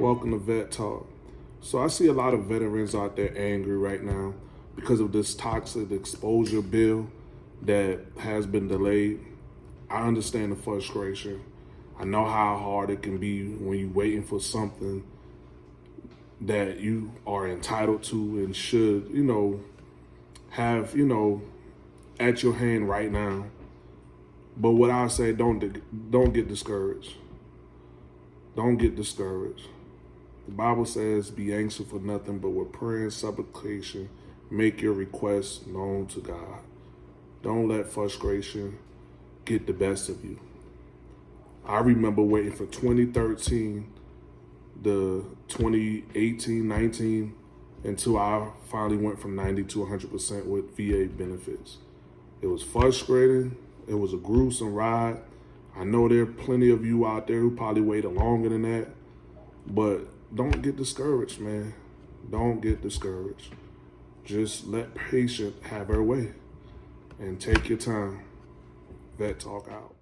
Welcome to Vet Talk. So I see a lot of veterans out there angry right now because of this toxic exposure bill that has been delayed. I understand the frustration. I know how hard it can be when you're waiting for something that you are entitled to and should, you know, have, you know, at your hand right now. But what I say, don't don't get discouraged. Don't get discouraged. The Bible says, "Be anxious for nothing, but with prayer and supplication, make your requests known to God." Don't let frustration get the best of you. I remember waiting for 2013, the 2018, 19, until I finally went from 90 to 100% with VA benefits. It was frustrating. It was a gruesome ride. I know there are plenty of you out there who probably waited longer than that, but don't get discouraged, man. Don't get discouraged. Just let patience have her way and take your time. Vet Talk out.